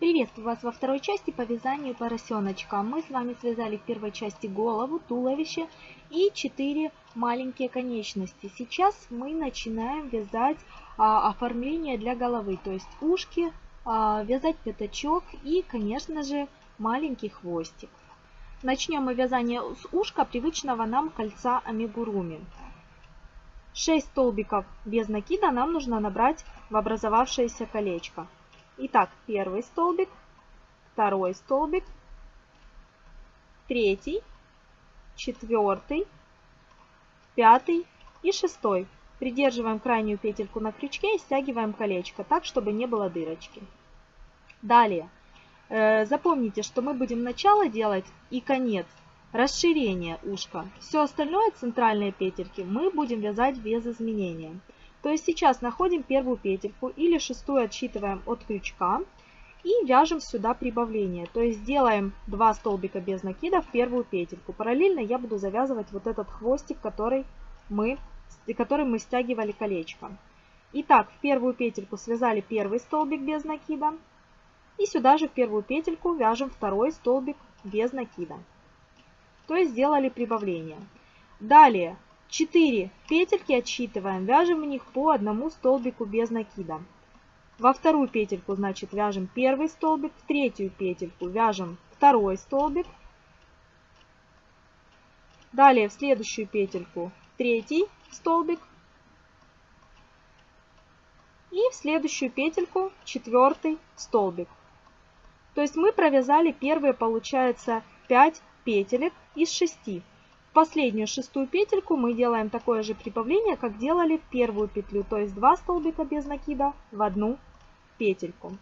Приветствую вас во второй части по вязанию поросеночка. Мы с вами связали в первой части голову, туловище и 4 маленькие конечности. Сейчас мы начинаем вязать а, оформление для головы, то есть ушки, а, вязать пятачок и, конечно же, маленький хвостик. Начнем мы вязание с ушка привычного нам кольца амигуруми. 6 столбиков без накида нам нужно набрать в образовавшееся колечко. Итак, первый столбик, второй столбик, третий, четвертый, пятый и шестой. Придерживаем крайнюю петельку на крючке и стягиваем колечко так, чтобы не было дырочки. Далее. Э, запомните, что мы будем начало делать и конец. Расширение ушка. Все остальное, центральные петельки, мы будем вязать без изменения. То есть сейчас находим первую петельку или шестую отсчитываем от крючка и вяжем сюда прибавление. То есть делаем 2 столбика без накида в первую петельку. Параллельно я буду завязывать вот этот хвостик, который мы, который мы стягивали колечко. Итак, в первую петельку связали первый столбик без накида. И сюда же в первую петельку вяжем второй столбик без накида. То есть сделали прибавление. Далее 4 петельки отсчитываем, вяжем в них по одному столбику без накида. Во вторую петельку, значит, вяжем первый столбик, в третью петельку вяжем второй столбик. Далее в следующую петельку третий столбик. И в следующую петельку четвертый столбик. То есть мы провязали первые, получается, 5 петелек из 6. В последнюю шестую петельку мы делаем такое же прибавление, как делали в первую петлю, то есть 2 столбика без накида в одну петельку.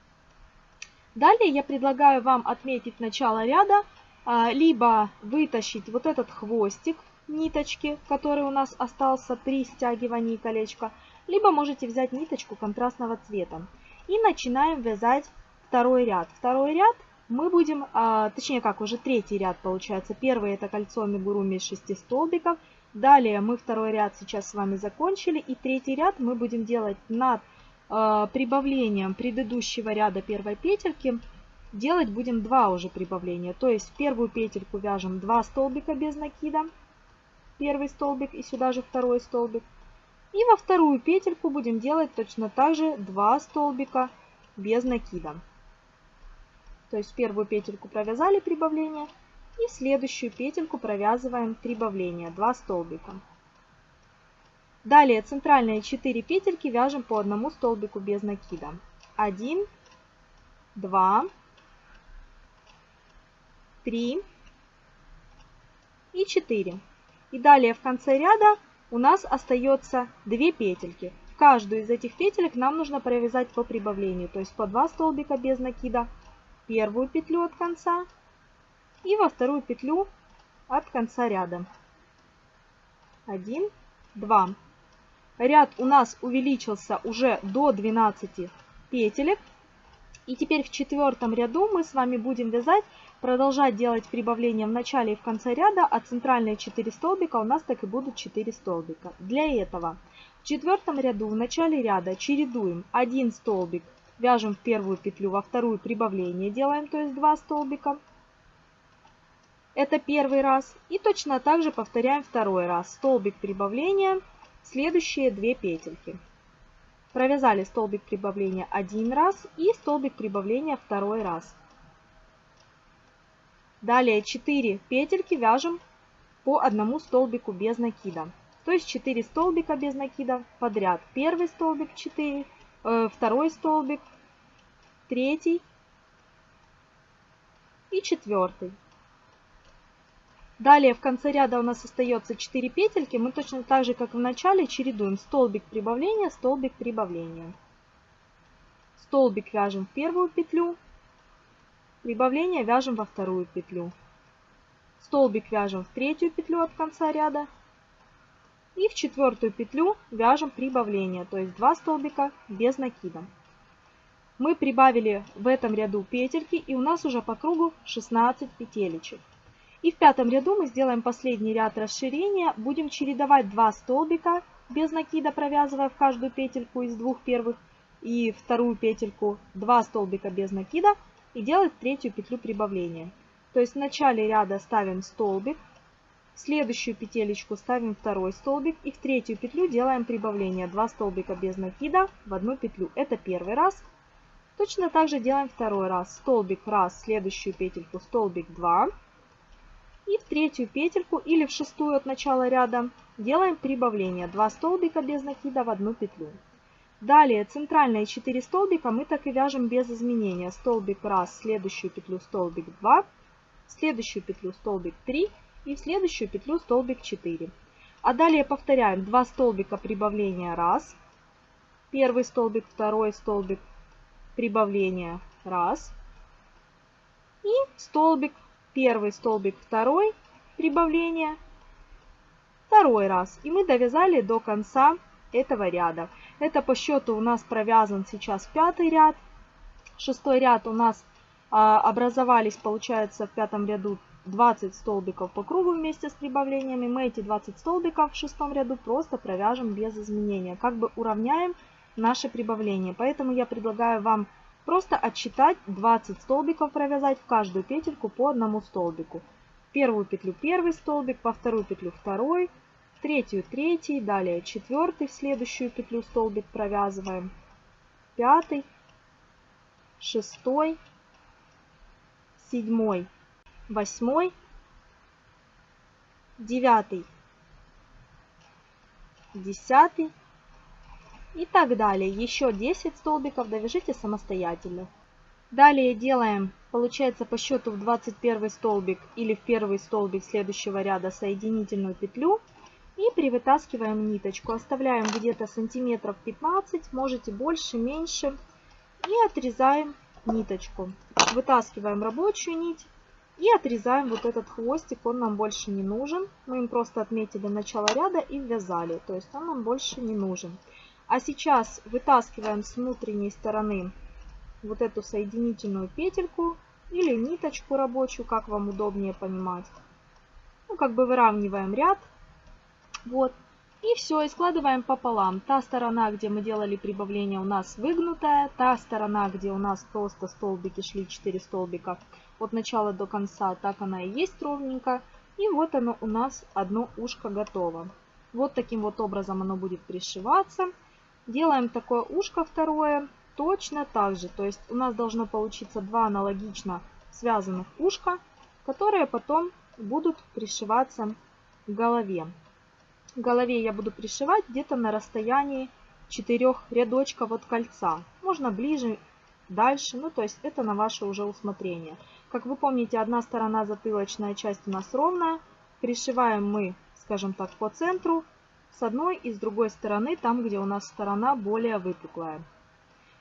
Далее я предлагаю вам отметить начало ряда, а, либо вытащить вот этот хвостик ниточки, который у нас остался при стягивании колечка, либо можете взять ниточку контрастного цвета. И начинаем вязать второй ряд. Второй ряд мы будем, а, точнее как, уже третий ряд получается. Первый это кольцо амигуруми из 6 столбиков. Далее мы второй ряд сейчас с вами закончили. И третий ряд мы будем делать над а, прибавлением предыдущего ряда первой петельки. Делать будем два уже прибавления. То есть в первую петельку вяжем 2 столбика без накида. Первый столбик и сюда же второй столбик. И во вторую петельку будем делать точно так же 2 столбика без накида. То есть первую петельку провязали прибавление и следующую петельку провязываем прибавление, 2 столбика. Далее центральные 4 петельки вяжем по одному столбику без накида. 1, 2, 3 и 4. И далее в конце ряда у нас остается 2 петельки. В каждую из этих петелек нам нужно провязать по прибавлению, то есть по 2 столбика без накида первую петлю от конца и во вторую петлю от конца ряда. 1, 2. Ряд у нас увеличился уже до 12 петелек. И теперь в четвертом ряду мы с вами будем вязать, продолжать делать прибавление в начале и в конце ряда, а центральные 4 столбика у нас так и будут 4 столбика. Для этого в четвертом ряду в начале ряда чередуем 1 столбик Вяжем в первую петлю, во вторую прибавление делаем, то есть 2 столбика. Это первый раз. И точно так же повторяем второй раз. Столбик прибавления, следующие 2 петельки. Провязали столбик прибавления один раз и столбик прибавления второй раз. Далее 4 петельки вяжем по одному столбику без накида. То есть 4 столбика без накида подряд. Первый столбик 4, Э, второй столбик, третий и четвертый. Далее в конце ряда у нас остается 4 петельки. Мы точно так же, как в начале, чередуем столбик прибавления, столбик прибавления. Столбик вяжем в первую петлю, прибавление вяжем во вторую петлю. Столбик вяжем в третью петлю от конца ряда и в четвертую петлю вяжем прибавление, то есть 2 столбика без накида. Мы прибавили в этом ряду петельки и у нас уже по кругу 16 петелечек. И в пятом ряду мы сделаем последний ряд расширения. Будем чередовать 2 столбика без накида, провязывая в каждую петельку из двух первых и вторую петельку 2 столбика без накида. и делать третью петлю прибавления. То есть в начале ряда ставим столбик, в следующую петелечку ставим второй столбик и в третью петлю делаем прибавление. 2 столбика без накида в одну петлю. Это первый раз. Точно так же делаем второй раз. Столбик раз, следующую петельку столбик 2. И в третью петельку или в шестую от начала ряда делаем прибавление. 2 столбика без накида в одну петлю. Далее центральные 4 столбика мы так и вяжем без изменения. Столбик раз, следующую петлю столбик 2, следующую петлю столбик 3 и в следующую петлю столбик 4. А далее повторяем 2 столбика прибавления раз, первый столбик, второй столбик прибавления раз и столбик, первый столбик, второй прибавление второй раз. И мы довязали до конца этого ряда. Это по счету у нас провязан сейчас пятый ряд. Шестой ряд у нас а, образовались, получается, в пятом ряду 20 столбиков по кругу вместе с прибавлениями. Мы эти 20 столбиков в шестом ряду просто провяжем без изменения. Как бы уравняем наше прибавление. Поэтому я предлагаю вам просто отсчитать 20 столбиков провязать в каждую петельку по одному столбику. Первую петлю первый столбик, во вторую петлю второй, третью третий, далее четвертый в следующую петлю столбик провязываем, пятый, шестой, седьмой, восьмой, девятый, десятый и так далее. Еще 10 столбиков довяжите самостоятельно. Далее делаем, получается по счету в 21 столбик или в первый столбик следующего ряда соединительную петлю и привытаскиваем ниточку. Оставляем где-то сантиметров 15, можете больше, меньше. И отрезаем ниточку. Вытаскиваем рабочую нить и отрезаем вот этот хвостик. Он нам больше не нужен. Мы им просто отметили начало ряда и ввязали. То есть он нам больше не нужен. А сейчас вытаскиваем с внутренней стороны вот эту соединительную петельку или ниточку рабочую, как вам удобнее понимать. Ну, как бы выравниваем ряд вот. И все, и складываем пополам. Та сторона, где мы делали прибавление, у нас выгнутая. Та сторона, где у нас просто столбики шли, 4 столбика от начала до конца, так она и есть ровненько. И вот оно у нас одно ушко готово. Вот таким вот образом оно будет пришиваться. Делаем такое ушко второе точно так же. То есть у нас должно получиться два аналогично связанных ушка, которые потом будут пришиваться к голове голове я буду пришивать где-то на расстоянии 4 рядочков от кольца. Можно ближе, дальше, ну то есть это на ваше уже усмотрение. Как вы помните, одна сторона затылочная часть у нас ровная. Пришиваем мы, скажем так, по центру с одной и с другой стороны, там где у нас сторона более выпуклая.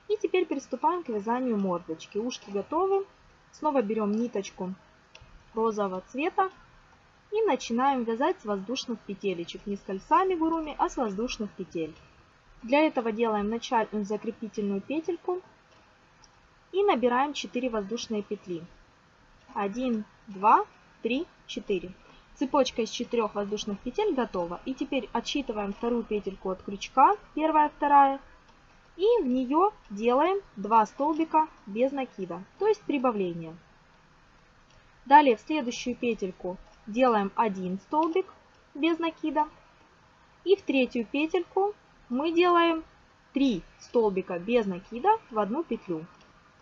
И теперь приступаем к вязанию мордочки. Ушки готовы. Снова берем ниточку розового цвета и начинаем вязать с воздушных петелечек. Не с кольцами гуруми, а с воздушных петель. Для этого делаем начальную закрепительную петельку и набираем 4 воздушные петли. 1, 2, 3, 4. Цепочка из 4 воздушных петель готова. И теперь отсчитываем вторую петельку от крючка, первая, вторая. И в нее делаем 2 столбика без накида, то есть прибавление. Далее в следующую петельку делаем один столбик без накида. И в третью петельку мы делаем 3 столбика без накида в одну петлю.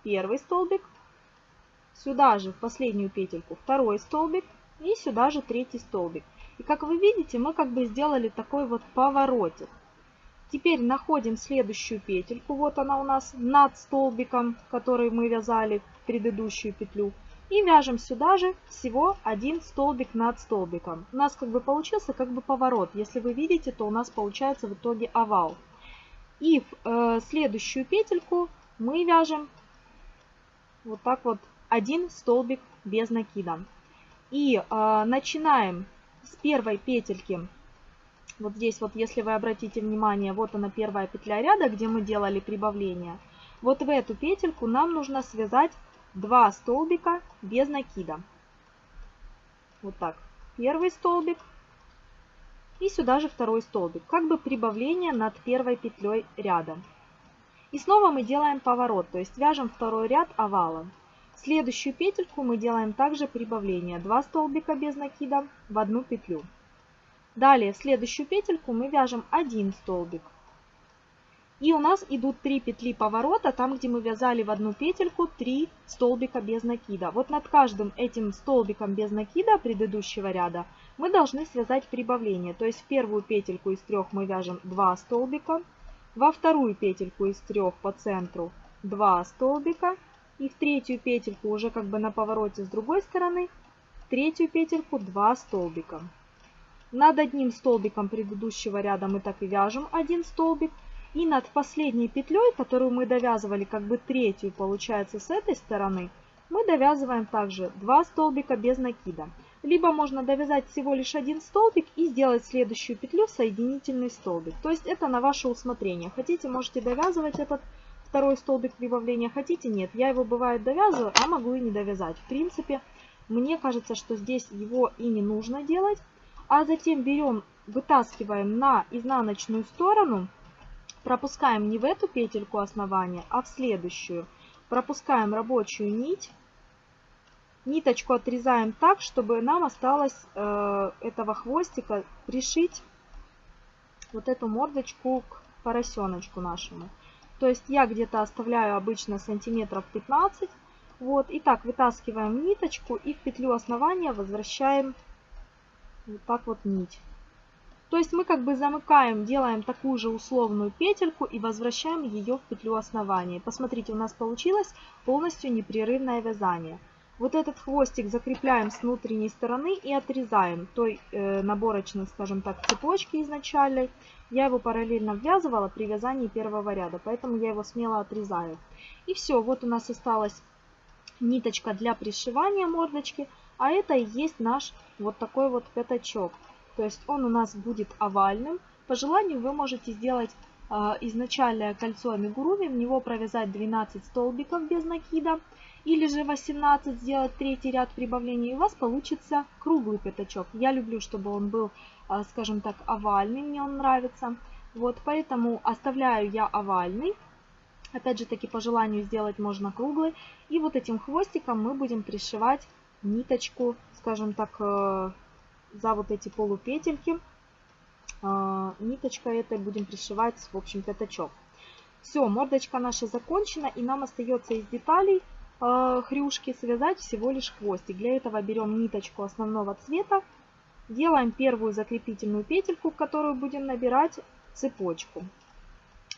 Первый столбик, сюда же в последнюю петельку второй столбик и сюда же третий столбик. И как вы видите, мы как бы сделали такой вот поворотик. Теперь находим следующую петельку, вот она у нас над столбиком, который мы вязали в предыдущую петлю. И вяжем сюда же всего один столбик над столбиком. У нас как бы получился как бы поворот. Если вы видите, то у нас получается в итоге овал. И в э, следующую петельку мы вяжем вот так вот один столбик без накида. И э, начинаем с первой петельки. Вот здесь вот, если вы обратите внимание, вот она первая петля ряда, где мы делали прибавление. Вот в эту петельку нам нужно связать 2 столбика без накида. Вот так. Первый столбик. И сюда же второй столбик. Как бы прибавление над первой петлей ряда. И снова мы делаем поворот, то есть вяжем второй ряд овалом. Следующую петельку мы делаем также прибавление. 2 столбика без накида в одну петлю. Далее в следующую петельку мы вяжем 1 столбик. И у нас идут 3 петли поворота, там где мы вязали в одну петельку 3 столбика без накида. Вот над каждым этим столбиком без накида предыдущего ряда мы должны связать прибавление. То есть в первую петельку из трех мы вяжем 2 столбика, во вторую петельку из трех по центру 2 столбика и в третью петельку уже как бы на повороте с другой стороны, в третью петельку 2 столбика. Над одним столбиком предыдущего ряда мы так и вяжем один столбик, и над последней петлей, которую мы довязывали как бы третью, получается, с этой стороны, мы довязываем также 2 столбика без накида. Либо можно довязать всего лишь один столбик и сделать следующую петлю соединительный столбик. То есть это на ваше усмотрение. Хотите, можете довязывать этот второй столбик прибавления, хотите, нет. Я его бывает довязываю, а могу и не довязать. В принципе, мне кажется, что здесь его и не нужно делать. А затем берем, вытаскиваем на изнаночную сторону пропускаем не в эту петельку основания, а в следующую. Пропускаем рабочую нить. Ниточку отрезаем так, чтобы нам осталось э, этого хвостика пришить вот эту мордочку к поросеночку нашему. То есть я где-то оставляю обычно сантиметров 15. Вот, и так вытаскиваем ниточку и в петлю основания возвращаем вот так вот нить. То есть мы как бы замыкаем, делаем такую же условную петельку и возвращаем ее в петлю основания. Посмотрите, у нас получилось полностью непрерывное вязание. Вот этот хвостик закрепляем с внутренней стороны и отрезаем той э, наборочной, скажем так, цепочки изначальной. Я его параллельно ввязывала при вязании первого ряда, поэтому я его смело отрезаю. И все, вот у нас осталась ниточка для пришивания мордочки, а это и есть наш вот такой вот пятачок. То есть он у нас будет овальным. По желанию вы можете сделать э, изначальное кольцо амигуруми, в него провязать 12 столбиков без накида. Или же 18 сделать третий ряд прибавлений, и у вас получится круглый пятачок. Я люблю, чтобы он был, э, скажем так, овальный, мне он нравится. Вот поэтому оставляю я овальный. Опять же таки по желанию сделать можно круглый. И вот этим хвостиком мы будем пришивать ниточку, скажем так, э, за вот эти полупетельки а, ниточкой этой будем пришивать, в общем, пятачок. Все, мордочка наша закончена, и нам остается из деталей э, хрюшки связать всего лишь хвостик. Для этого берем ниточку основного цвета, делаем первую закрепительную петельку, в которую будем набирать цепочку.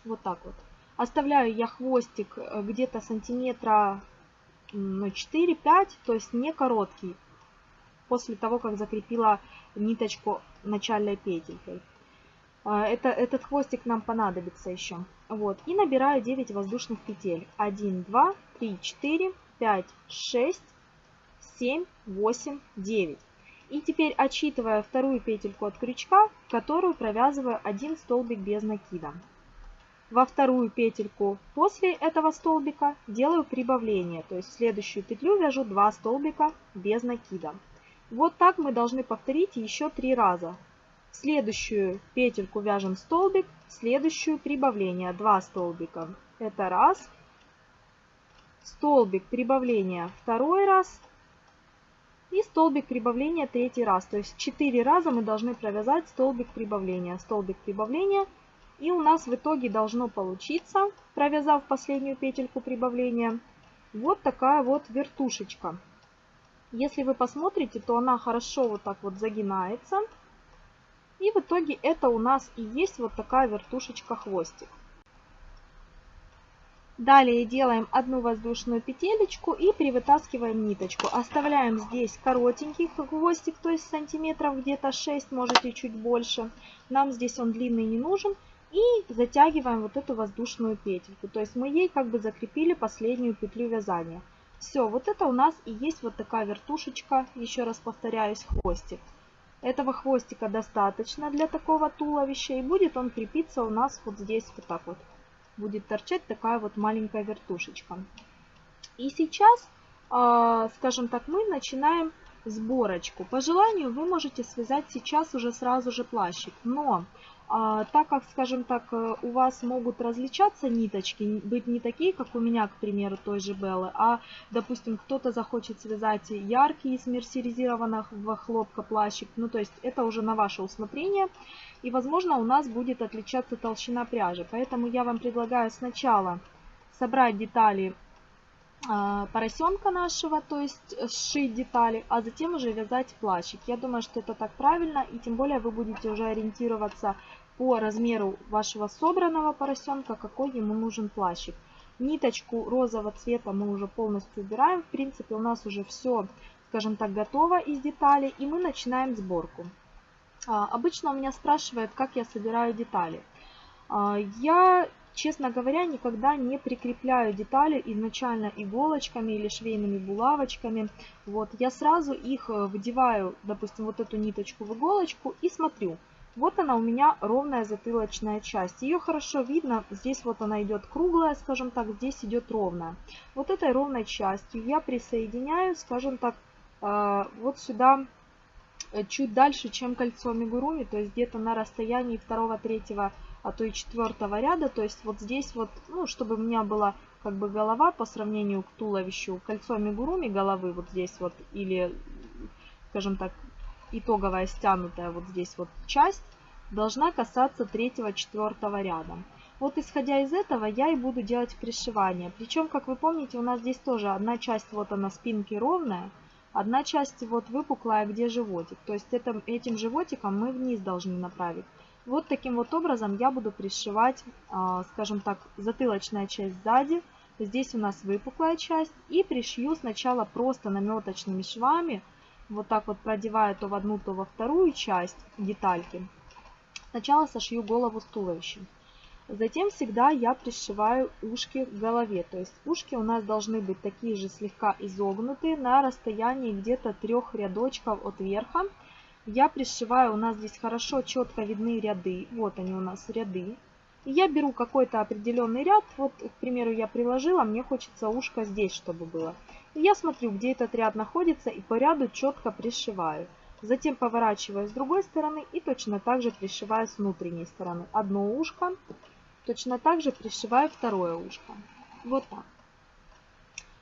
Вот так вот. Оставляю я хвостик э, где-то сантиметра ну, 4-5, то есть не короткий после того, как закрепила ниточку начальной петелькой. А, это, этот хвостик нам понадобится еще. Вот. И набираю 9 воздушных петель. 1, 2, 3, 4, 5, 6, 7, 8, 9. И теперь отсчитывая вторую петельку от крючка, которую провязываю один столбик без накида. Во вторую петельку после этого столбика делаю прибавление, то есть в следующую петлю вяжу 2 столбика без накида. Вот так мы должны повторить еще три раза. В следующую петельку вяжем столбик, в следующую прибавление 2 столбика. Это раз. Столбик прибавления второй раз. И столбик прибавления третий раз. То есть 4 раза мы должны провязать столбик прибавления, столбик прибавления. И у нас в итоге должно получиться, провязав последнюю петельку прибавления, вот такая вот вертушечка. Если вы посмотрите, то она хорошо вот так вот загинается. И в итоге это у нас и есть вот такая вертушечка хвостик. Далее делаем одну воздушную петелечку и привытаскиваем ниточку. Оставляем здесь коротенький хвостик, то есть сантиметров где-то 6, можете чуть больше. Нам здесь он длинный не нужен. И затягиваем вот эту воздушную петельку. То есть мы ей как бы закрепили последнюю петлю вязания. Все, вот это у нас и есть вот такая вертушечка, еще раз повторяюсь, хвостик. Этого хвостика достаточно для такого туловища, и будет он крепиться у нас вот здесь вот так вот. Будет торчать такая вот маленькая вертушечка. И сейчас, а, скажем так, мы начинаем сборочку. По желанию вы можете связать сейчас уже сразу же плащик, но так как, скажем так, э, у вас могут различаться ниточки, быть не такие, как у меня, к примеру, той же Беллы, а, допустим, кто-то захочет связать яркий из мерсеризированного хлопка плащик, ну, то есть это уже на ваше усмотрение, и, возможно, у нас будет отличаться толщина пряжи, поэтому я вам предлагаю сначала собрать детали а, поросенка нашего, то есть сшить детали, а затем уже вязать плащик. Я думаю, что это так правильно, и тем более вы будете уже ориентироваться по размеру вашего собранного поросенка, какой ему нужен плащик. Ниточку розового цвета мы уже полностью убираем. В принципе, у нас уже все, скажем так, готово из деталей, и мы начинаем сборку. А, обычно у меня спрашивают, как я собираю детали. А, я Честно говоря, никогда не прикрепляю детали изначально иголочками или швейными булавочками. Вот, я сразу их э, вдеваю, допустим, вот эту ниточку в иголочку и смотрю. Вот она у меня ровная затылочная часть. Ее хорошо видно. Здесь вот она идет круглая, скажем так, здесь идет ровная. Вот этой ровной частью я присоединяю, скажем так, э, вот сюда э, чуть дальше, чем кольцо мигуруми, то есть где-то на расстоянии второго-третьего а то и четвертого ряда. То есть вот здесь вот, ну, чтобы у меня была как бы голова по сравнению к туловищу, кольцо мигуруми головы вот здесь вот, или, скажем так, итоговая стянутая вот здесь вот часть, должна касаться третьего-четвертого ряда. Вот исходя из этого я и буду делать пришивание. Причем, как вы помните, у нас здесь тоже одна часть вот она спинки ровная, одна часть вот выпуклая, где животик. То есть это, этим животиком мы вниз должны направить. Вот таким вот образом я буду пришивать, а, скажем так, затылочная часть сзади. Здесь у нас выпуклая часть. И пришью сначала просто наметочными швами. Вот так вот продевая то в одну, то во вторую часть детальки. Сначала сошью голову с туловищем. Затем всегда я пришиваю ушки к голове. То есть ушки у нас должны быть такие же слегка изогнутые на расстоянии где-то трех рядочков от верха я пришиваю, у нас здесь хорошо, четко видны ряды. Вот они у нас ряды. И я беру какой-то определенный ряд. Вот, к примеру, я приложила, мне хочется ушко здесь, чтобы было. И я смотрю, где этот ряд находится, и по ряду четко пришиваю. Затем поворачиваю с другой стороны и точно так же пришиваю с внутренней стороны. Одно ушко, точно так же пришиваю второе ушко. Вот так.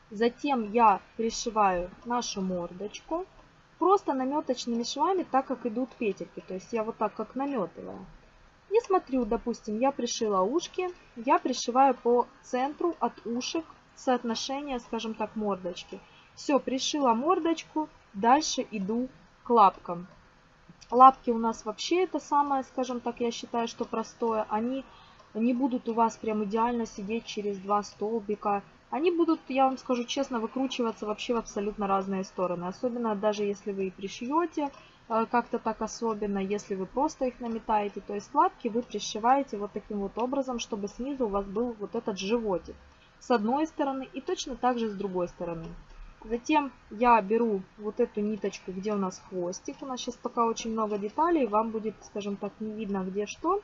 Затем я пришиваю нашу мордочку просто наметочными швами, так как идут петельки. То есть я вот так как наметываю. И смотрю, допустим, я пришила ушки, я пришиваю по центру от ушек соотношение, скажем так, мордочки. Все, пришила мордочку, дальше иду к лапкам. Лапки у нас вообще это самое, скажем так, я считаю, что простое. Они не будут у вас прям идеально сидеть через два столбика. Они будут, я вам скажу честно, выкручиваться вообще в абсолютно разные стороны. Особенно даже если вы и пришьете э, как-то так особенно, если вы просто их наметаете. То есть лапки вы пришиваете вот таким вот образом, чтобы снизу у вас был вот этот животик. С одной стороны и точно так же с другой стороны. Затем я беру вот эту ниточку, где у нас хвостик. У нас сейчас пока очень много деталей, вам будет, скажем так, не видно где что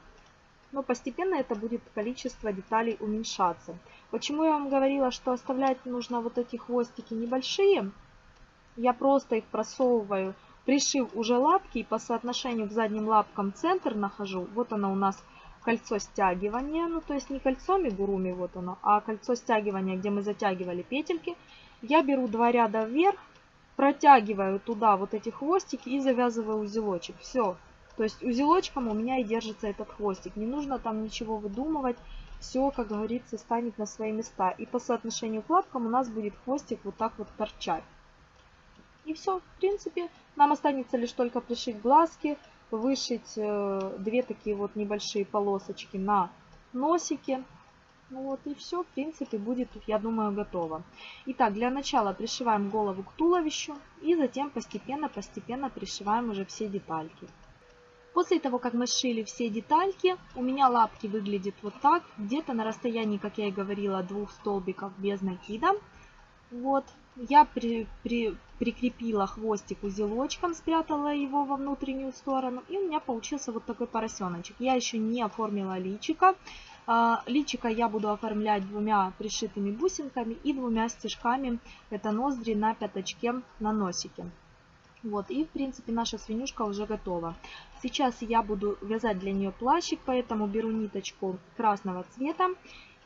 но постепенно это будет количество деталей уменьшаться. Почему я вам говорила, что оставлять нужно вот эти хвостики небольшие? Я просто их просовываю, пришив уже лапки и по соотношению к задним лапкам центр нахожу. Вот оно у нас кольцо стягивания, ну то есть не кольцо мигуруми, вот оно, а кольцо стягивания, где мы затягивали петельки. Я беру два ряда вверх, протягиваю туда вот эти хвостики и завязываю узелочек. Все, то есть узелочком у меня и держится этот хвостик. Не нужно там ничего выдумывать. Все, как говорится, станет на свои места. И по соотношению к лапкам у нас будет хвостик вот так вот торчать. И все, в принципе. Нам останется лишь только пришить глазки, вышить э, две такие вот небольшие полосочки на носике. Ну вот и все, в принципе, будет, я думаю, готово. Итак, для начала пришиваем голову к туловищу и затем постепенно-постепенно пришиваем уже все детальки. После того, как мы сшили все детальки, у меня лапки выглядят вот так, где-то на расстоянии, как я и говорила, двух столбиков без накида. Вот, я при, при, прикрепила хвостик узелочком, спрятала его во внутреннюю сторону, и у меня получился вот такой поросеночек. Я еще не оформила личика. Личика я буду оформлять двумя пришитыми бусинками и двумя стежками, это ноздри на пяточке на носике. Вот, и в принципе наша свинюшка уже готова. Сейчас я буду вязать для нее плащик, поэтому беру ниточку красного цвета.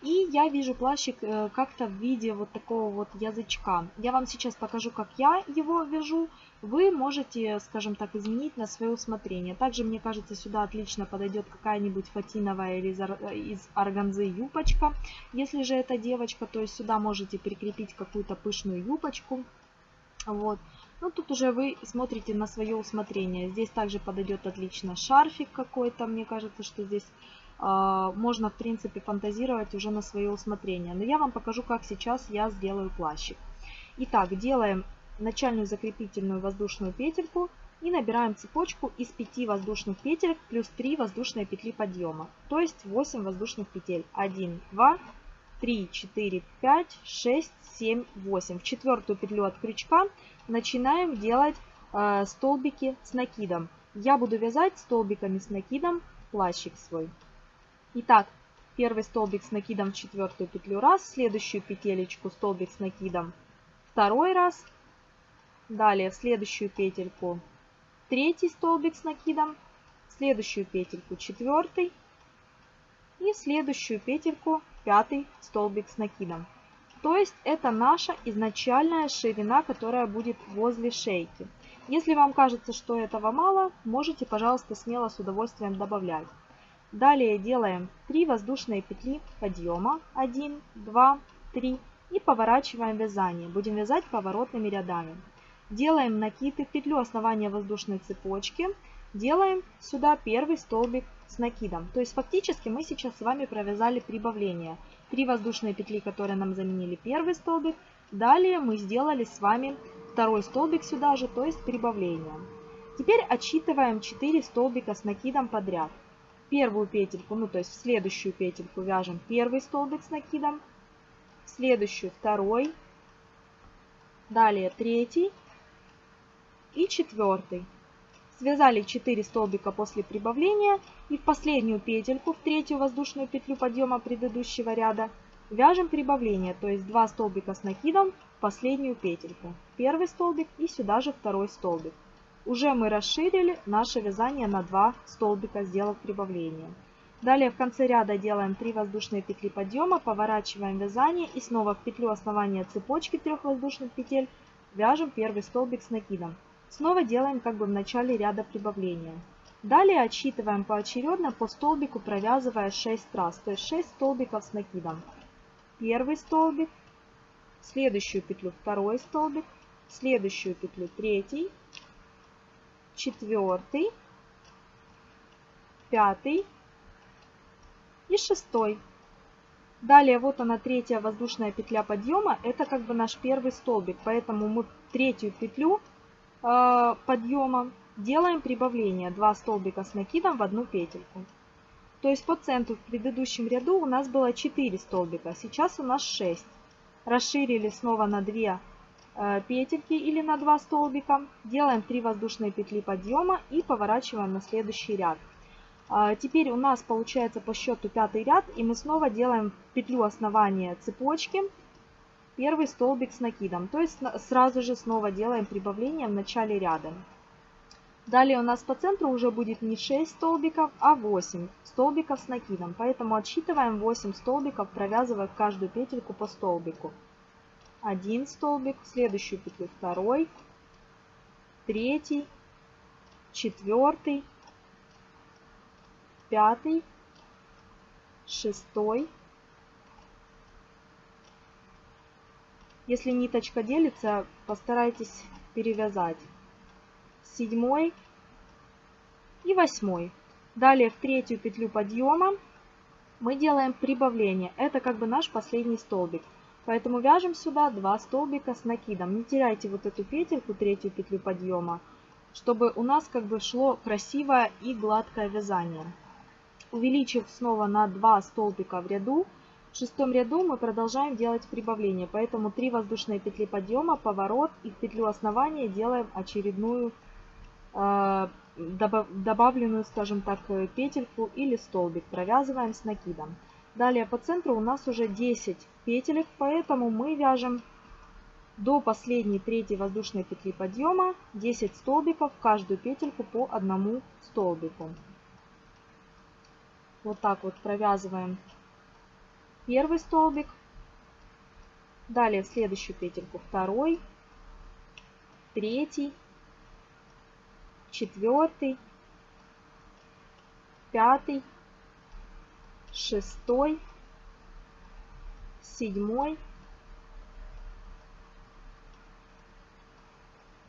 И я вижу плащик э, как-то в виде вот такого вот язычка. Я вам сейчас покажу, как я его вяжу. Вы можете, скажем так, изменить на свое усмотрение. Также, мне кажется, сюда отлично подойдет какая-нибудь фатиновая или из органзы юбочка. Если же это девочка, то есть сюда можете прикрепить какую-то пышную юбочку. Вот. Ну, тут уже вы смотрите на свое усмотрение. Здесь также подойдет отлично шарфик какой-то. Мне кажется, что здесь э, можно, в принципе, фантазировать уже на свое усмотрение. Но я вам покажу, как сейчас я сделаю плащик. Итак, делаем начальную закрепительную воздушную петельку и набираем цепочку из 5 воздушных петель плюс 3 воздушные петли подъема. То есть 8 воздушных петель. 1, 2, 3, 4, 5, 6, 7, 8. В четвертую петлю от крючка начинаем делать э, столбики с накидом. Я буду вязать столбиками с накидом плащик свой. Итак, первый столбик с накидом в четвертую петлю раз, следующую петелечку столбик с накидом второй раз, далее в следующую петельку третий столбик с накидом, следующую петельку четвертый и в следующую петельку пятый столбик с накидом. То есть это наша изначальная ширина, которая будет возле шейки. Если вам кажется, что этого мало, можете, пожалуйста, смело с удовольствием добавлять. Далее делаем 3 воздушные петли подъема. 1, 2, 3. И поворачиваем вязание. Будем вязать поворотными рядами. Делаем накиды в петлю основания воздушной цепочки. Делаем сюда первый столбик с накидом. То есть фактически мы сейчас с вами провязали прибавление. 3 воздушные петли, которые нам заменили первый столбик. Далее мы сделали с вами второй столбик сюда же, то есть прибавление. Теперь отсчитываем 4 столбика с накидом подряд. Первую петельку, ну то есть в следующую петельку вяжем первый столбик с накидом, в следующую второй, далее третий и четвертый. Связали 4 столбика после прибавления и в последнюю петельку, в третью воздушную петлю подъема предыдущего ряда, вяжем прибавление, то есть 2 столбика с накидом в последнюю петельку. Первый столбик и сюда же второй столбик. Уже мы расширили наше вязание на 2 столбика, сделав прибавление. Далее в конце ряда делаем 3 воздушные петли подъема, поворачиваем вязание и снова в петлю основания цепочки трех воздушных петель вяжем первый столбик с накидом. Снова делаем как бы в начале ряда прибавления. Далее отсчитываем поочередно по столбику, провязывая 6 раз, то есть 6 столбиков с накидом. Первый столбик, следующую петлю второй столбик, следующую петлю третий, четвертый, пятый и шестой. Далее вот она третья воздушная петля подъема, это как бы наш первый столбик, поэтому мы третью петлю подъема делаем прибавление 2 столбика с накидом в одну петельку. То есть по центру в предыдущем ряду у нас было 4 столбика, сейчас у нас 6. Расширили снова на 2 э, петельки или на 2 столбика. Делаем 3 воздушные петли подъема и поворачиваем на следующий ряд. А, теперь у нас получается по счету пятый ряд и мы снова делаем петлю основания цепочки первый столбик с накидом. То есть сразу же снова делаем прибавление в начале ряда. Далее у нас по центру уже будет не 6 столбиков, а 8 столбиков с накидом. Поэтому отсчитываем 8 столбиков, провязывая каждую петельку по столбику. Один столбик, в следующую петлю второй, третий, четвертый, пятый, шестой, Если ниточка делится, постарайтесь перевязать. Седьмой и восьмой. Далее в третью петлю подъема мы делаем прибавление. Это как бы наш последний столбик. Поэтому вяжем сюда 2 столбика с накидом. Не теряйте вот эту петельку, третью петлю подъема, чтобы у нас как бы шло красивое и гладкое вязание. Увеличив снова на 2 столбика в ряду, в шестом ряду мы продолжаем делать прибавление, поэтому 3 воздушные петли подъема, поворот и в петлю основания делаем очередную э, добавленную, скажем так, петельку или столбик. Провязываем с накидом. Далее по центру у нас уже 10 петелек, поэтому мы вяжем до последней третьей воздушной петли подъема 10 столбиков каждую петельку по одному столбику. Вот так вот провязываем первый столбик. Далее в следующую петельку второй, третий, четвертый, пятый, шестой, седьмой.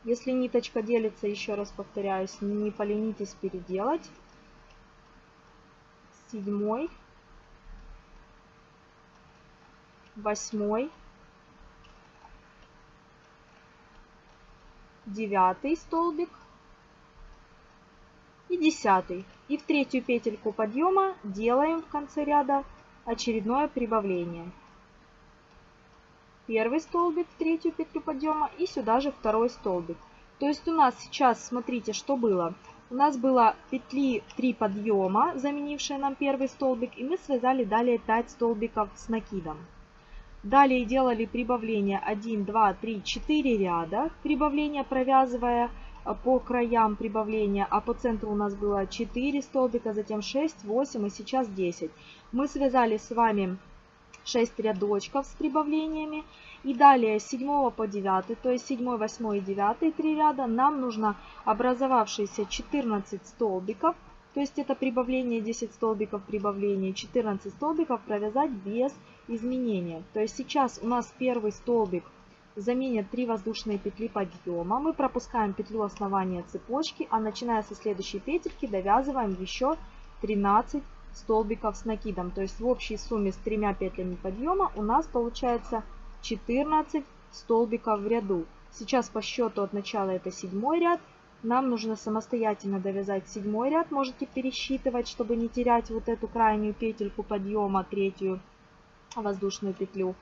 Если ниточка делится, еще раз повторяюсь, не поленитесь переделать. Седьмой, восьмой, девятый столбик и десятый. И в третью петельку подъема делаем в конце ряда очередное прибавление. Первый столбик в третью петлю подъема и сюда же второй столбик. То есть у нас сейчас, смотрите, что было. У нас было петли 3 подъема, заменившие нам первый столбик, и мы связали далее 5 столбиков с накидом. Далее делали прибавление 1, 2, 3, 4 ряда, прибавление провязывая а, по краям прибавления, а по центру у нас было 4 столбика, затем 6, 8 и сейчас 10. Мы связали с вами 6 рядочков с прибавлениями. И далее с 7 по 9, то есть 7, 8 и 9 3 ряда, нам нужно образовавшиеся 14 столбиков, то есть это прибавление 10 столбиков прибавления, 14 столбиков провязать без изменения. То есть сейчас у нас первый столбик заменит 3 воздушные петли подъема. Мы пропускаем петлю основания цепочки, а начиная со следующей петельки довязываем еще 13 столбиков с накидом. То есть в общей сумме с тремя петлями подъема у нас получается 14 столбиков в ряду. Сейчас по счету от начала это седьмой ряд. Нам нужно самостоятельно довязать седьмой ряд. Можете пересчитывать, чтобы не терять вот эту крайнюю петельку подъема, третью воздушную петлю.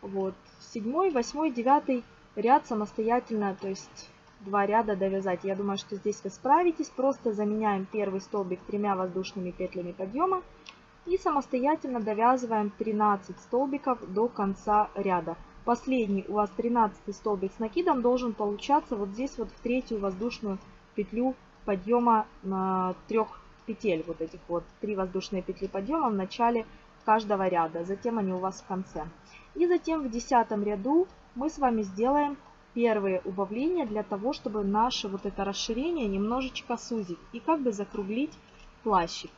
Вот. Седьмой, восьмой, девятый ряд самостоятельно, то есть два ряда довязать. Я думаю, что здесь вы справитесь. Просто заменяем первый столбик тремя воздушными петлями подъема и самостоятельно довязываем 13 столбиков до конца ряда. Последний у вас 13 столбик с накидом должен получаться вот здесь вот в третью воздушную петлю подъема на трех петель. Вот этих вот три воздушные петли подъема в начале каждого ряда. Затем они у вас в конце. И затем в десятом ряду мы с вами сделаем первые убавления для того, чтобы наше вот это расширение немножечко сузить и как бы закруглить плащик.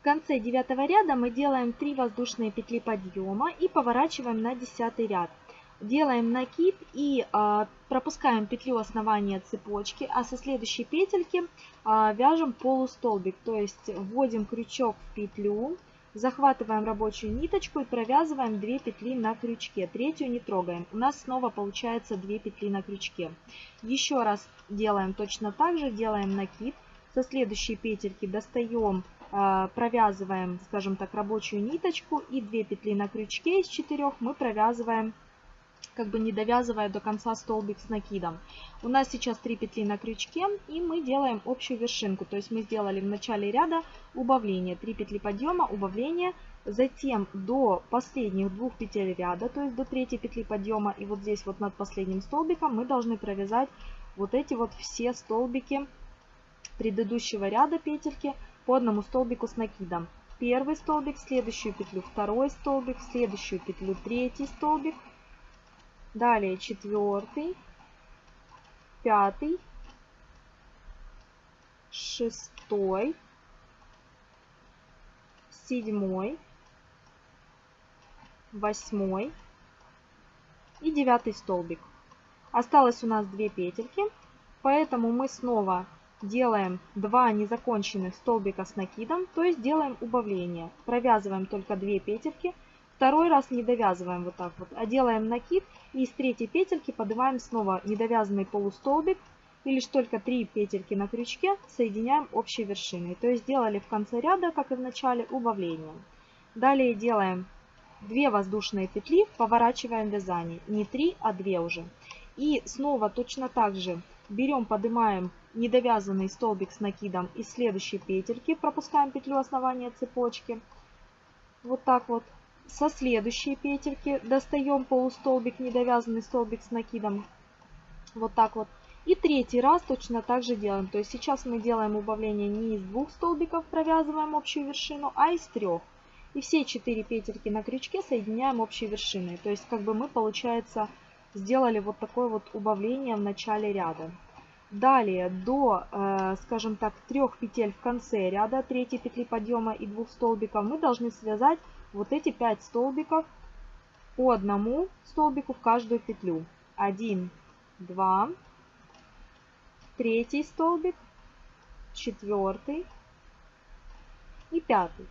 В конце девятого ряда мы делаем 3 воздушные петли подъема и поворачиваем на десятый ряд. Делаем накид и э, пропускаем петлю основания цепочки, а со следующей петельки э, вяжем полустолбик, то есть вводим крючок в петлю, Захватываем рабочую ниточку и провязываем 2 петли на крючке. Третью не трогаем. У нас снова получается 2 петли на крючке. Еще раз делаем точно так же. Делаем накид. Со следующей петельки достаем, а, провязываем, скажем так, рабочую ниточку. И 2 петли на крючке из 4 мы провязываем как бы не довязывая до конца столбик с накидом. У нас сейчас 3 петли на крючке и мы делаем общую вершинку. То есть мы сделали в начале ряда убавление, 3 петли подъема, убавление, затем до последних двух петель ряда, то есть до третьей петли подъема и вот здесь вот над последним столбиком мы должны провязать вот эти вот все столбики предыдущего ряда петельки по одному столбику с накидом. Первый столбик, следующую петлю второй столбик, следующую петлю третий столбик, Далее четвертый, пятый, шестой, седьмой, восьмой и девятый столбик. Осталось у нас две петельки, поэтому мы снова делаем 2 незаконченных столбика с накидом, то есть делаем убавление. Провязываем только 2 петельки, Второй раз не довязываем вот так вот, а делаем накид и с третьей петельки поднимаем снова недовязанный полустолбик и лишь только 3 петельки на крючке соединяем общей вершиной. То есть сделали в конце ряда, как и в начале, убавление. Далее делаем 2 воздушные петли, поворачиваем вязание. Не 3, а 2 уже. И снова точно так же берем, поднимаем недовязанный столбик с накидом из следующей петельки, пропускаем петлю основания цепочки. Вот так вот со следующей петельки достаем полустолбик, недовязанный столбик с накидом. Вот так вот. И третий раз точно так же делаем. То есть сейчас мы делаем убавление не из двух столбиков, провязываем общую вершину, а из трех. И все четыре петельки на крючке соединяем общей вершиной. То есть как бы мы, получается, сделали вот такое вот убавление в начале ряда. Далее до, э, скажем так, трех петель в конце ряда, третьей петли подъема и двух столбиков, мы должны связать вот эти 5 столбиков по одному столбику в каждую петлю. 1, 2, третий столбик, четвертый и пятый.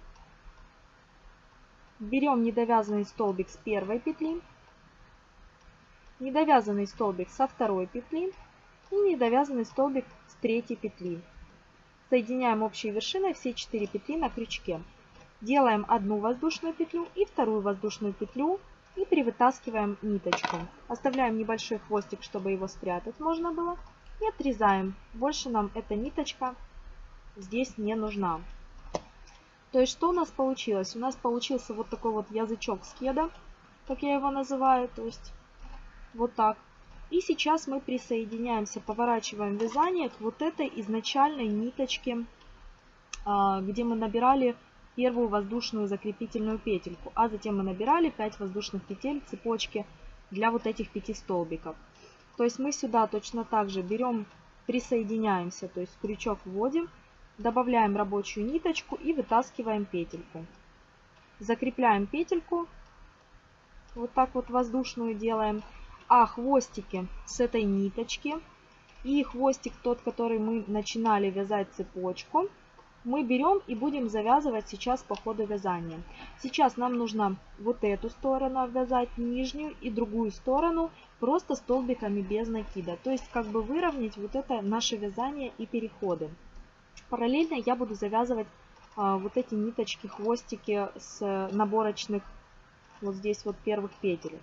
Берем недовязанный столбик с первой петли, недовязанный столбик со второй петли и недовязанный столбик с третьей петли. Соединяем общей вершиной все 4 петли на крючке. Делаем одну воздушную петлю и вторую воздушную петлю и привытаскиваем ниточку. Оставляем небольшой хвостик, чтобы его спрятать можно было. И отрезаем. Больше нам эта ниточка здесь не нужна. То есть что у нас получилось? У нас получился вот такой вот язычок скеда, как я его называю. То есть вот так. И сейчас мы присоединяемся, поворачиваем вязание к вот этой изначальной ниточке, а, где мы набирали первую воздушную закрепительную петельку, а затем мы набирали 5 воздушных петель цепочки для вот этих 5 столбиков. То есть мы сюда точно так же берем, присоединяемся, то есть крючок вводим, добавляем рабочую ниточку и вытаскиваем петельку. Закрепляем петельку, вот так вот воздушную делаем, а хвостики с этой ниточки и хвостик тот, который мы начинали вязать цепочку, мы берем и будем завязывать сейчас по ходу вязания. Сейчас нам нужно вот эту сторону обвязать, нижнюю и другую сторону просто столбиками без накида. То есть как бы выровнять вот это наше вязание и переходы. Параллельно я буду завязывать а, вот эти ниточки, хвостики с наборочных вот здесь вот первых петель.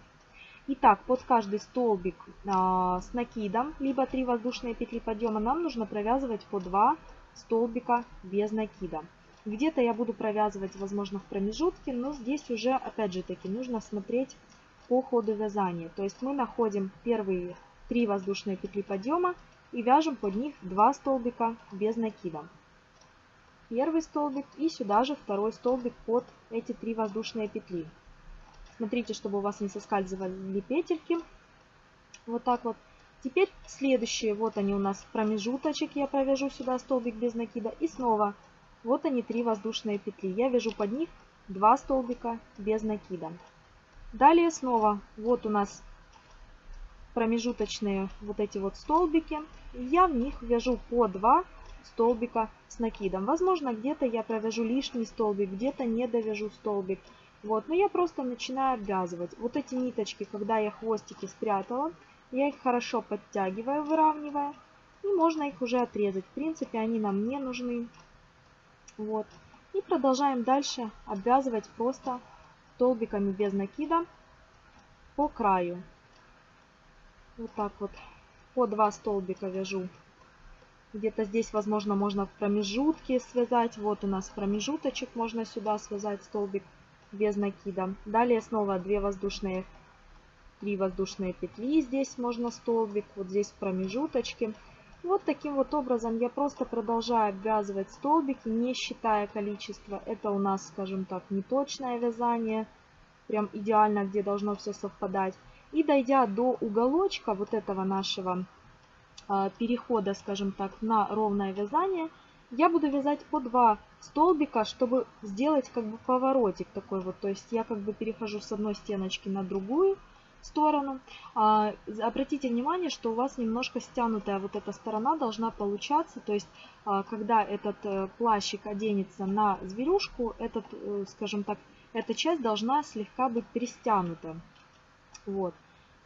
Итак, под каждый столбик а, с накидом, либо 3 воздушные петли подъема, нам нужно провязывать по 2 столбика без накида. Где-то я буду провязывать, возможно, в промежутке, но здесь уже, опять же таки, нужно смотреть по ходу вязания. То есть мы находим первые три воздушные петли подъема и вяжем под них 2 столбика без накида. Первый столбик и сюда же второй столбик под эти три воздушные петли. Смотрите, чтобы у вас не соскальзывали петельки. Вот так вот. Теперь следующие, вот они у нас промежуточек, я провяжу сюда столбик без накида. И снова, вот они три воздушные петли. Я вяжу под них два столбика без накида. Далее снова, вот у нас промежуточные вот эти вот столбики. Я в них вяжу по два столбика с накидом. Возможно, где-то я провяжу лишний столбик, где-то не довяжу столбик. Вот, но я просто начинаю обвязывать. Вот эти ниточки, когда я хвостики спрятала, я их хорошо подтягиваю, выравнивая. И можно их уже отрезать. В принципе, они нам не нужны. Вот. И продолжаем дальше обвязывать просто столбиками без накида по краю. Вот так вот. По два столбика вяжу. Где-то здесь, возможно, можно в промежутке связать. Вот у нас промежуточек. Можно сюда связать столбик без накида. Далее снова 2 воздушные 3 воздушные петли, здесь можно столбик, вот здесь в промежуточке. Вот таким вот образом я просто продолжаю обвязывать столбики, не считая количество. Это у нас, скажем так, неточное вязание, прям идеально, где должно все совпадать. И дойдя до уголочка вот этого нашего э, перехода, скажем так, на ровное вязание, я буду вязать по 2 столбика, чтобы сделать как бы поворотик такой вот. То есть я как бы перехожу с одной стеночки на другую, сторону. А, обратите внимание, что у вас немножко стянутая вот эта сторона должна получаться. То есть, а, когда этот э, плащик оденется на зверюшку, этот, э, скажем так, эта часть должна слегка быть перестянута. Вот.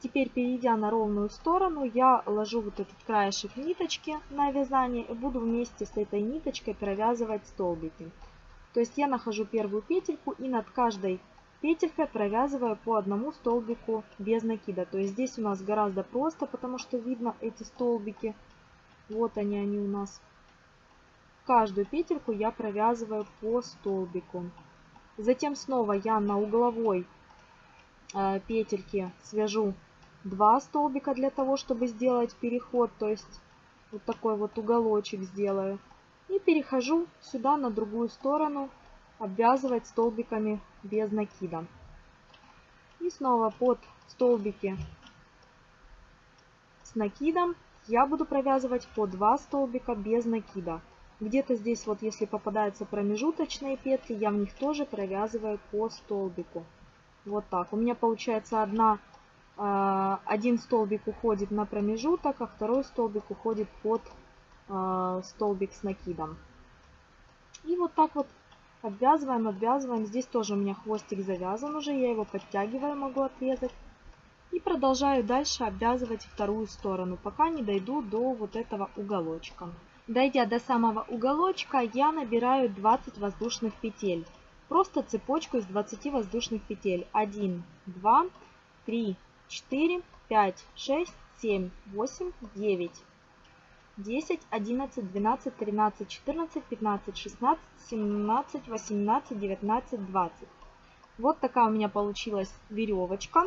Теперь, перейдя на ровную сторону, я ложу вот этот краешек ниточки на вязание и буду вместе с этой ниточкой провязывать столбики. То есть я нахожу первую петельку и над каждой петелькой провязываю по одному столбику без накида. То есть здесь у нас гораздо просто, потому что видно эти столбики. Вот они, они у нас. Каждую петельку я провязываю по столбику. Затем снова я на угловой э, петельке свяжу 2 столбика для того, чтобы сделать переход. То есть вот такой вот уголочек сделаю. И перехожу сюда на другую сторону, обвязывать столбиками без накида. И снова под столбики с накидом я буду провязывать по 2 столбика без накида. Где-то здесь вот если попадаются промежуточные петли, я в них тоже провязываю по столбику. Вот так. У меня получается одна, один столбик уходит на промежуток, а второй столбик уходит под э, столбик с накидом. И вот так вот обвязываем, обвязываем. Здесь тоже у меня хвостик завязан уже, я его подтягиваю, могу отрезать. И продолжаю дальше обвязывать вторую сторону, пока не дойду до вот этого уголочка. Дойдя до самого уголочка, я набираю 20 воздушных петель. Просто цепочку из 20 воздушных петель. 1, 2, 3, 4, 5, 6, 7, 8, 9, 10, 11, 12, 13, 14, 15, 16, 17, 18, 19, 20. Вот такая у меня получилась веревочка.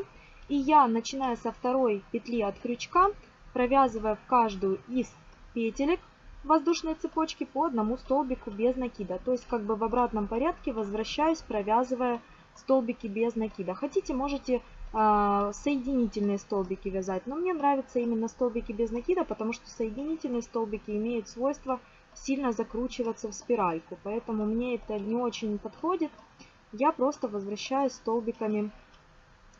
И я, начиная со второй петли от крючка, провязывая в каждую из петелек воздушной цепочки по одному столбику без накида. То есть как бы в обратном порядке возвращаюсь, провязывая столбики без накида. Хотите, можете соединительные столбики вязать, но мне нравятся именно столбики без накида, потому что соединительные столбики имеют свойство сильно закручиваться в спиральку, поэтому мне это не очень подходит. Я просто возвращаюсь столбиками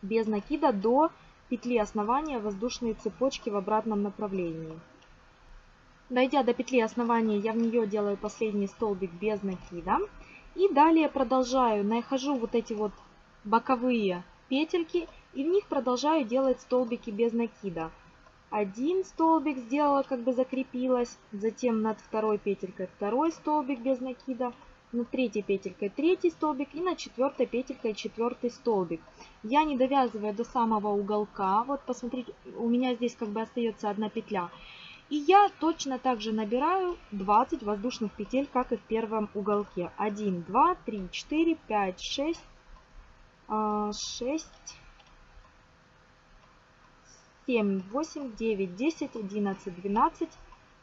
без накида до петли основания воздушной цепочки в обратном направлении. Дойдя до петли основания, я в нее делаю последний столбик без накида. И далее продолжаю, нахожу вот эти вот боковые петельки и в них продолжаю делать столбики без накида. Один столбик сделала, как бы закрепилась, затем над второй петелькой второй столбик без накида, над третьей петелькой третий столбик и над четвертой петелькой четвертый столбик. Я не довязываю до самого уголка, вот посмотрите, у меня здесь как бы остается одна петля. И я точно так же набираю 20 воздушных петель, как и в первом уголке. 1, 2, 3, 4, 5, 6, 6, 7, 8, 9, 10, 11, 12,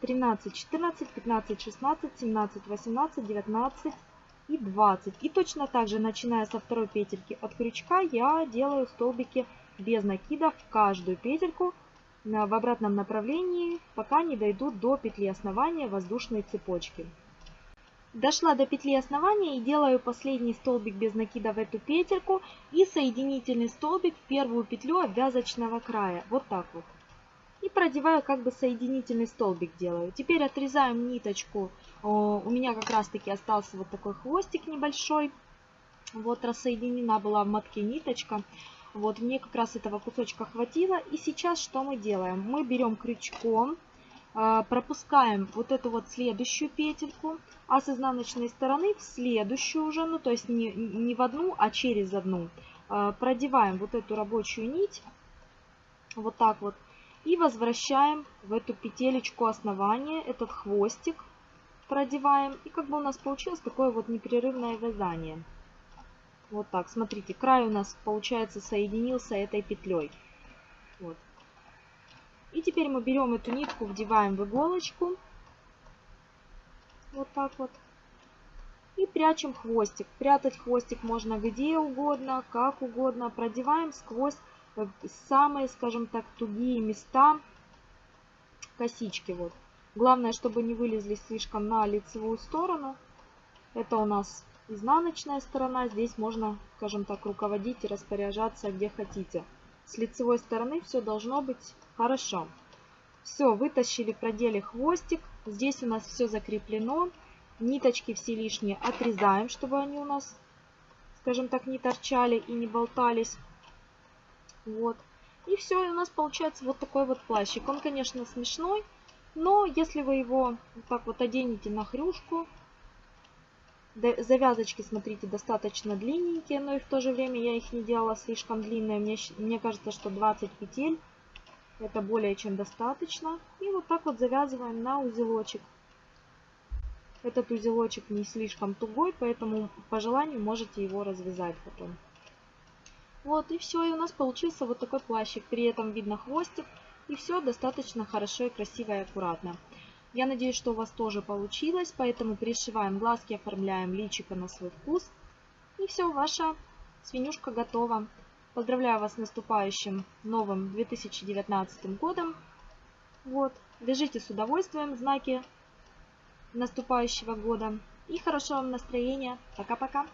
13, 14, 15, 16, 17, 18, 19 и 20. И точно так же, начиная со второй петельки от крючка, я делаю столбики без накида в каждую петельку в обратном направлении, пока не дойду до петли основания воздушной цепочки. Дошла до петли основания и делаю последний столбик без накида в эту петельку и соединительный столбик в первую петлю обвязочного края. Вот так вот. И продеваю как бы соединительный столбик делаю. Теперь отрезаем ниточку. У меня как раз таки остался вот такой хвостик небольшой. Вот рассоединена была в мотке ниточка. Вот, мне как раз этого кусочка хватило. И сейчас что мы делаем? Мы берем крючком, пропускаем вот эту вот следующую петельку, а с изнаночной стороны в следующую уже, ну то есть не, не в одну, а через одну. А, продеваем вот эту рабочую нить, вот так вот, и возвращаем в эту петелечку основания, этот хвостик продеваем. И как бы у нас получилось такое вот непрерывное вязание. Вот так, смотрите, край у нас, получается, соединился этой петлей. Вот. И теперь мы берем эту нитку, вдеваем в иголочку. Вот так вот. И прячем хвостик. Прятать хвостик можно где угодно, как угодно. Продеваем сквозь э, самые, скажем так, тугие места косички. Вот. Главное, чтобы не вылезли слишком на лицевую сторону. Это у нас изнаночная сторона. Здесь можно, скажем так, руководить и распоряжаться где хотите. С лицевой стороны все должно быть хорошо. Все, вытащили, продели хвостик. Здесь у нас все закреплено. Ниточки все лишние отрезаем, чтобы они у нас, скажем так, не торчали и не болтались. Вот. И все, и у нас получается вот такой вот плащик. Он, конечно, смешной, но если вы его вот так вот оденете на хрюшку, Завязочки, смотрите, достаточно длинненькие, но и в то же время я их не делала слишком длинные. Мне, мне кажется, что 20 петель это более чем достаточно. И вот так вот завязываем на узелочек. Этот узелочек не слишком тугой, поэтому по желанию можете его развязать потом. Вот и все, и у нас получился вот такой плащик. При этом видно хвостик, и все достаточно хорошо и красиво и аккуратно. Я надеюсь, что у вас тоже получилось, поэтому пришиваем глазки, оформляем личико на свой вкус. И все, ваша свинюшка готова. Поздравляю вас с наступающим новым 2019 годом. Вот, вяжите с удовольствием знаки наступающего года. И хорошего вам настроения. Пока-пока.